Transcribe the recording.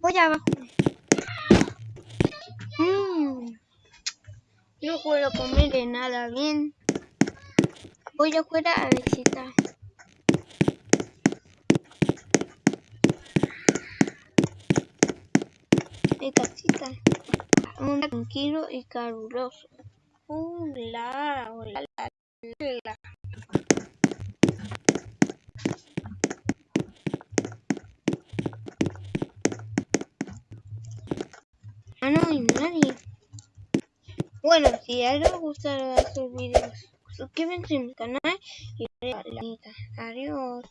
voy abajo. Mm. No puedo comer de nada bien. Voy afuera a visitar. Mi casita. Un tranquilo y caluroso. Hola, hola, hola. Ah, no hay nadie. Bueno, si a les gustaron estos videos, suscríbanse a mi canal y la Adiós.